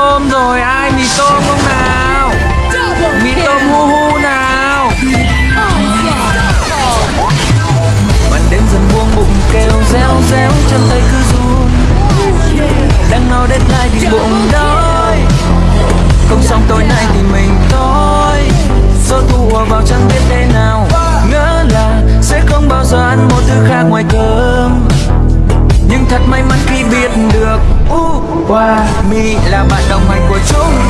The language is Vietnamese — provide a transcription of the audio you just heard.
tôm rồi, ai mì tôm không nào? Mì tôm hu hu nào? Bạn đêm dần buông bụng, kêu reo reo, chân tay cứ run. Đang no lại thì bụng đói Không xong tối nay thì mình thôi. Do thu vào chẳng biết thế nào. Ngỡ là sẽ không bao giờ ăn một thứ khác ngoài cơm. Nhưng thật may mắn khi biết được qua. Mi là bạn đồng hành của chúng.